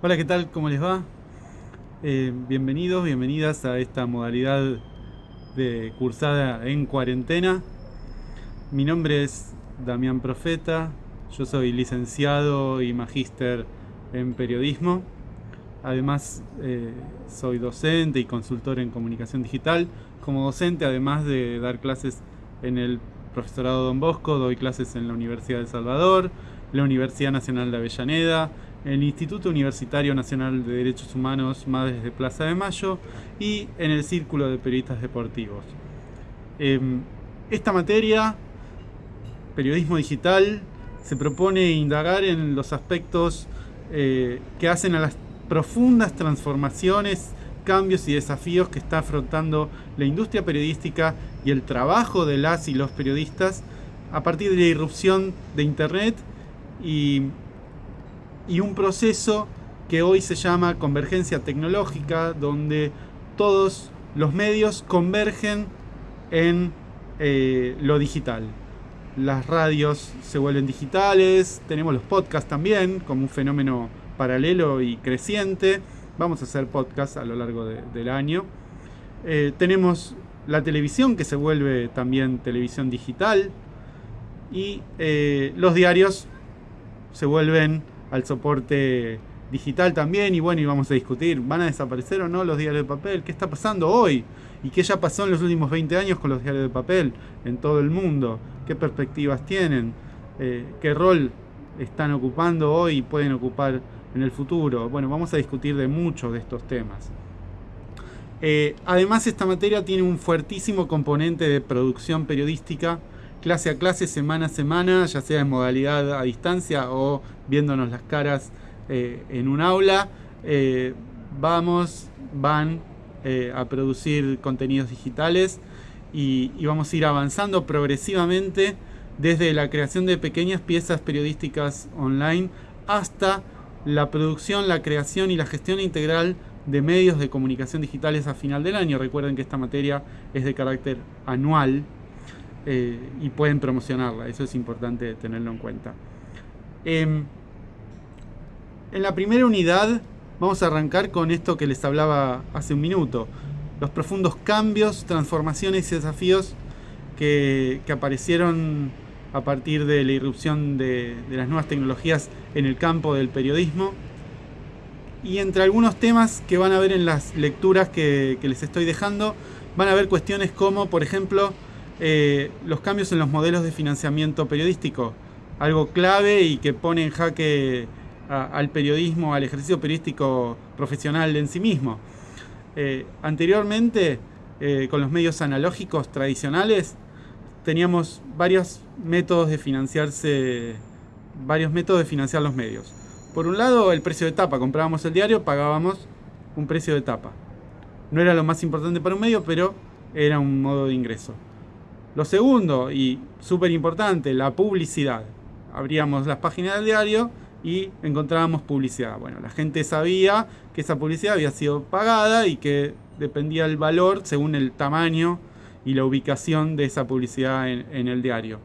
Hola, ¿qué tal? ¿Cómo les va? Eh, bienvenidos, bienvenidas a esta modalidad de cursada en cuarentena. Mi nombre es Damián Profeta, yo soy licenciado y magíster en periodismo. Además, eh, soy docente y consultor en comunicación digital. Como docente, además de dar clases en el profesorado Don Bosco, doy clases en la Universidad de El Salvador, la Universidad Nacional de Avellaneda, el Instituto Universitario Nacional de Derechos Humanos Madres de Plaza de Mayo y en el Círculo de Periodistas Deportivos. Em, esta materia, periodismo digital, se propone indagar en los aspectos eh, que hacen a las profundas transformaciones, cambios y desafíos que está afrontando la industria periodística y el trabajo de las y los periodistas a partir de la irrupción de Internet y y un proceso que hoy se llama convergencia tecnológica, donde todos los medios convergen en eh, lo digital. Las radios se vuelven digitales, tenemos los podcasts también como un fenómeno paralelo y creciente. Vamos a hacer podcasts a lo largo del año. Eh, tenemos la televisión que se vuelve también televisión digital y eh, los diarios se vuelven al soporte digital también y bueno, y vamos a discutir, ¿van a desaparecer o no los diarios de papel? ¿Qué está pasando hoy? ¿Y qué ya pasó en los últimos 20 años con los diarios de papel en todo el mundo? ¿Qué perspectivas tienen? Eh, ¿Qué rol están ocupando hoy y pueden ocupar en el futuro? Bueno, vamos a discutir de muchos de estos temas. Eh, además, esta materia tiene un fuertísimo componente de producción periodística clase a clase, semana a semana, ya sea en modalidad a distancia o viéndonos las caras eh, en un aula. Eh, vamos, van eh, a producir contenidos digitales y, vamos a ir avanzando progresivamente desde la creación de pequeñas piezas periodísticas online hasta la producción, la creación y la gestión integral de medios de comunicación digitales a final del año. Recuerden que esta materia es de carácter anual, eh, y pueden promocionarla. Eso es importante tenerlo en cuenta. Em, en la primera unidad vamos a arrancar con esto que les hablaba hace un minuto. Los profundos cambios, transformaciones y desafíos que, aparecieron a partir de la irrupción de, las nuevas tecnologías en el campo del periodismo. Y entre algunos temas que van a ver en las lecturas que, que les estoy dejando, van a ver cuestiones como, por ejemplo, eh, los cambios en los modelos de financiamiento periodístico, algo clave y que pone en jaque al periodismo, al ejercicio periodístico profesional en sí mismo. Eh, anteriormente, eh, con los medios analógicos tradicionales, teníamos varios métodos de financiarse, varios métodos de financiar los medios. Por un lado, el precio de tapa. Comprábamos el diario, pagábamos un precio de tapa. No era lo más importante para un medio, pero era un modo de ingreso. Lo segundo, y súper importante, la publicidad. Abríamos las páginas del diario y encontrábamos publicidad. Bueno, la gente sabía que esa publicidad había sido pagada y que dependía el valor según el tamaño y la ubicación de esa publicidad en, el diario.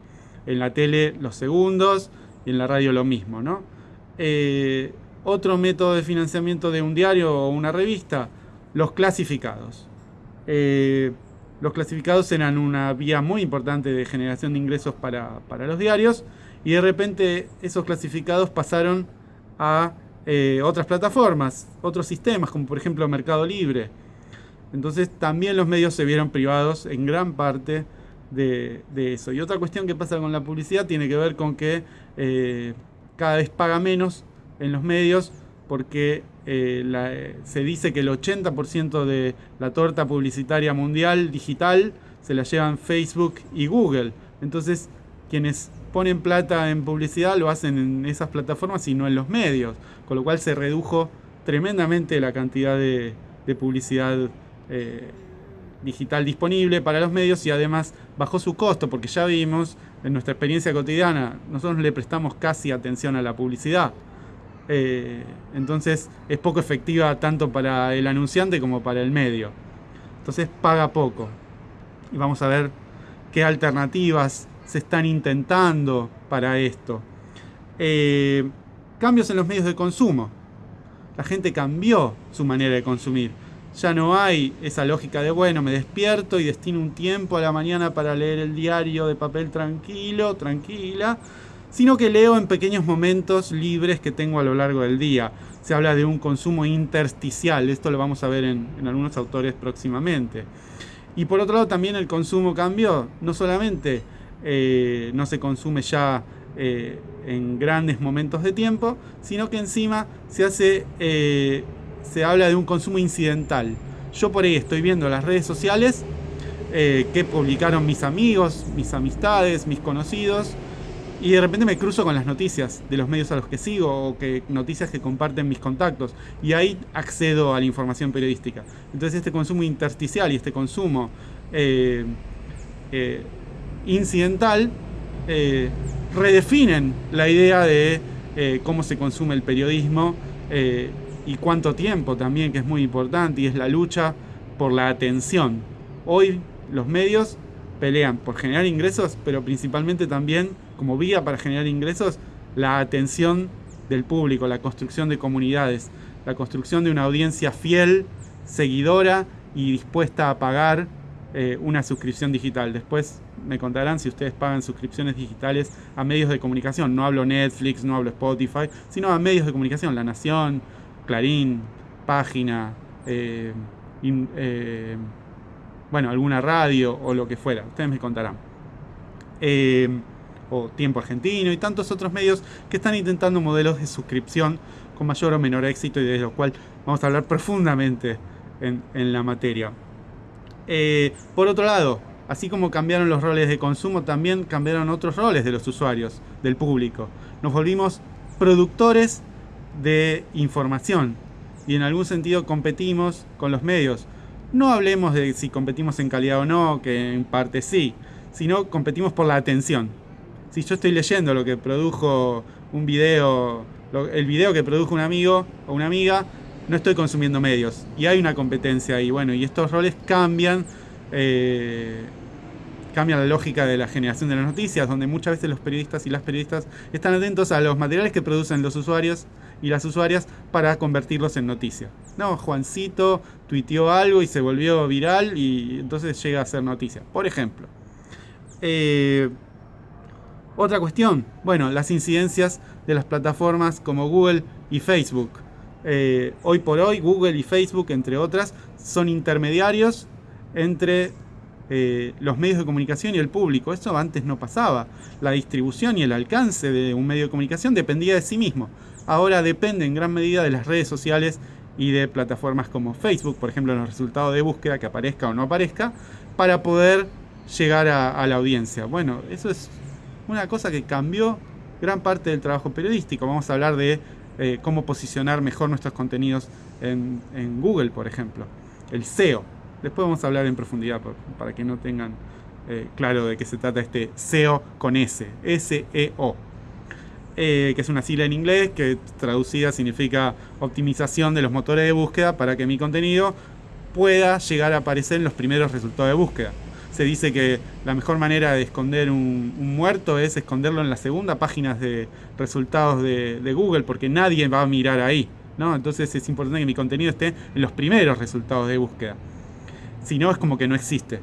En la tele los segundos y en la radio lo mismo, ¿no? Eh, otro método de financiamiento de un diario o una revista, los clasificados. Eh, los clasificados eran una vía muy importante de generación de ingresos para, los diarios y de repente esos clasificados pasaron a eh, otras plataformas, otros sistemas, como por ejemplo Mercado Libre. Entonces también los medios se vieron privados en gran parte de, eso. Y otra cuestión que pasa con la publicidad tiene que ver con que eh, cada vez paga menos en los medios porque eh, se dice que el 80% de la torta publicitaria mundial digital se la llevan Facebook y Google. Entonces, quienes ponen plata en publicidad lo hacen en esas plataformas y no en los medios, con lo cual se redujo tremendamente la cantidad de, publicidad eh, digital disponible para los medios y además bajó su costo, porque ya vimos en nuestra experiencia cotidiana, nosotros le prestamos casi atención a la publicidad. Eh, entonces es poco efectiva tanto para el anunciante como para el medio. Entonces paga poco. Y vamos a ver qué alternativas se están intentando para esto. Eh, cambios en los medios de consumo. La gente cambió su manera de consumir. Ya no hay esa lógica de, bueno, me despierto y destino un tiempo a la mañana para leer el diario de papel tranquilo, tranquila, sino que leo en pequeños momentos libres que tengo a lo largo del día. Se habla de un consumo intersticial, esto lo vamos a ver en, algunos autores próximamente. Y por otro lado también el consumo cambió, no solamente eh, no se consume ya eh, en grandes momentos de tiempo, sino que encima se hace, eh, se habla de un consumo incidental. Yo por ahí estoy viendo las redes sociales que publicaron mis amigos, mis amistades, mis conocidos, y de repente me cruzo con las noticias de los medios a los que sigo o que noticias que comparten mis contactos y ahí accedo a la información periodística. Entonces este consumo intersticial y este consumo eh, eh, incidental eh, redefinen la idea de cómo se consume el periodismo y cuánto tiempo también, que es muy importante, y es la lucha por la atención. Hoy los medios pelean por generar ingresos, pero principalmente también como vía para generar ingresos, la atención del público, la construcción de comunidades, la construcción de una audiencia fiel, seguidora y dispuesta a pagar eh, una suscripción digital. Después me contarán si ustedes pagan suscripciones digitales a medios de comunicación. No hablo Netflix, no hablo Spotify, sino a medios de comunicación. La Nación, Clarín, Página, eh, eh, bueno, alguna radio o lo que fuera. Ustedes me contarán o Tiempo Argentino y tantos otros medios que están intentando modelos de suscripción con mayor o menor éxito y de lo cual vamos a hablar profundamente en, la materia. Eh, por otro lado, así como cambiaron los roles de consumo, también cambiaron otros roles de los usuarios, del público. Nos volvimos productores de información y en algún sentido competimos con los medios. No hablemos de si competimos en calidad o no, que en parte sí, sino competimos por la atención si yo estoy leyendo lo que produjo un video, el video que produjo un amigo o una amiga, no estoy consumiendo medios. Y hay una competencia ahí. Bueno, y estos roles cambian. Eh, cambia la lógica de la generación de las noticias, donde muchas veces los periodistas y las periodistas están atentos a los materiales que producen los usuarios y las usuarias para convertirlos en noticias. No, Juancito tuiteó algo y se volvió viral y entonces llega a ser noticia. Por ejemplo. Eh, otra cuestión, bueno, las incidencias de las plataformas como Google y Facebook. Eh, hoy por hoy, Google y Facebook, entre otras, son intermediarios entre eh, los medios de comunicación y el público. Eso antes no pasaba. La distribución y el alcance de un medio de comunicación dependía de sí mismo. Ahora depende en gran medida de las redes sociales y de plataformas como Facebook, por ejemplo, en los resultados de búsqueda, que aparezca o no aparezca, para poder llegar a la audiencia. Bueno, eso es una cosa que cambió gran parte del trabajo periodístico. Vamos a hablar de eh, cómo posicionar mejor nuestros contenidos en, Google, por ejemplo. El SEO. Después vamos a hablar en profundidad para que no tengan eh, claro de qué se trata este SEO con S. S-E-O. Eh, que es una sigla en inglés que traducida significa optimización de los motores de búsqueda para que mi contenido pueda llegar a aparecer en los primeros resultados de búsqueda se dice que la mejor manera de esconder un, muerto es esconderlo en la segunda página de resultados de, Google, porque nadie va a mirar ahí. ¿no? Entonces es importante que mi contenido esté en los primeros resultados de búsqueda. Si no, es como que no existe.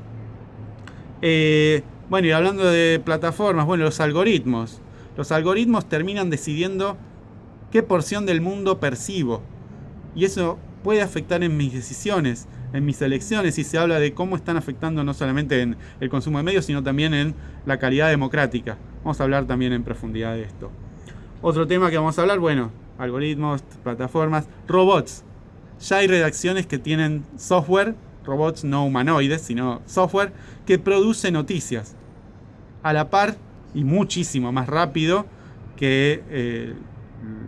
Eh, bueno, y hablando de plataformas, bueno, los algoritmos. Los algoritmos terminan decidiendo qué porción del mundo percibo. Y eso puede afectar en mis decisiones en mis elecciones y se habla de cómo están afectando no solamente en el consumo de medios, sino también en la calidad democrática. Vamos a hablar también en profundidad de esto. Otro tema que vamos a hablar, bueno, algoritmos, plataformas, robots. Ya hay redacciones que tienen software, robots no humanoides, sino software, que produce noticias. A la par y muchísimo más rápido que eh,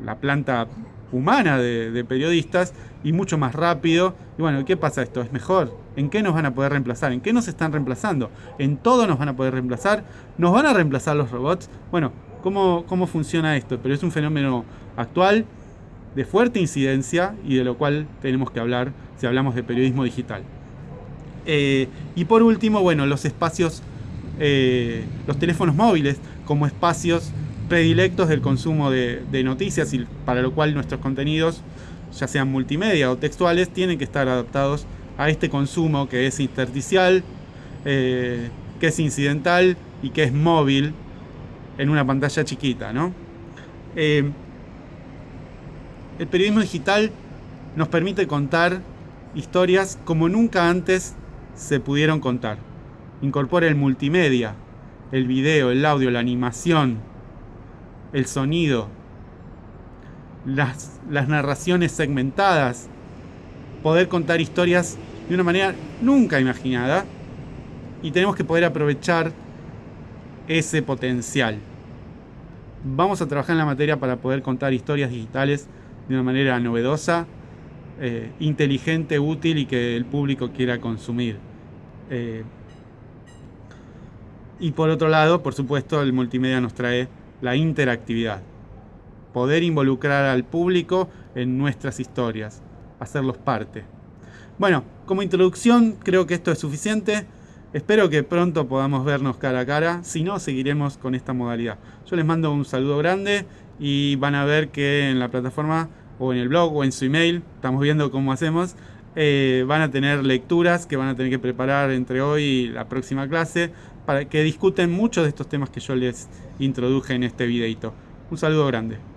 la planta humana de, periodistas y mucho más rápido. Y bueno, ¿qué pasa esto? ¿Es mejor? ¿En qué nos van a poder reemplazar? ¿En qué nos están reemplazando? ¿En todo nos van a poder reemplazar? ¿Nos van a reemplazar los robots? Bueno, ¿cómo, cómo funciona esto? Pero es un fenómeno actual de fuerte incidencia y de lo cual tenemos que hablar si hablamos de periodismo digital. Eh, y por último, bueno, los espacios, eh, los teléfonos móviles como espacios predilectos del consumo de, noticias y para lo cual nuestros contenidos ya sean multimedia o textuales, tienen que estar adaptados a este consumo que es intersticial, eh, que es incidental y que es móvil en una pantalla chiquita. ¿no? El periodismo digital nos permite contar historias como nunca antes se pudieron contar. Incorpora el multimedia, el video, el audio, la animación, el sonido, las, las narraciones segmentadas, poder contar historias de una manera nunca imaginada y tenemos que poder aprovechar ese potencial. Vamos a trabajar en la materia para poder contar historias digitales de una manera novedosa, eh, inteligente, útil y que el público quiera consumir. Eh, y por otro lado, por supuesto, el multimedia nos trae la interactividad. Poder involucrar al público en nuestras historias, hacerlos parte. Bueno, como introducción creo que esto es suficiente. Espero que pronto podamos vernos cara a cara. Si no, seguiremos con esta modalidad. Yo les mando un saludo grande y van a ver que en la plataforma o en el blog o en su email, estamos viendo cómo hacemos, eh, van a tener lecturas que van a tener que preparar entre hoy y la próxima clase para que discuten muchos de estos temas que yo les introduje en este videito. Un saludo grande.